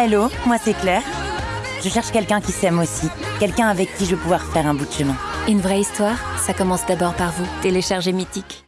Hello, moi c'est Claire. Je cherche quelqu'un qui s'aime aussi. Quelqu'un avec qui je vais pouvoir faire un bout de chemin. Une vraie histoire, ça commence d'abord par vous. Téléchargez Mythique.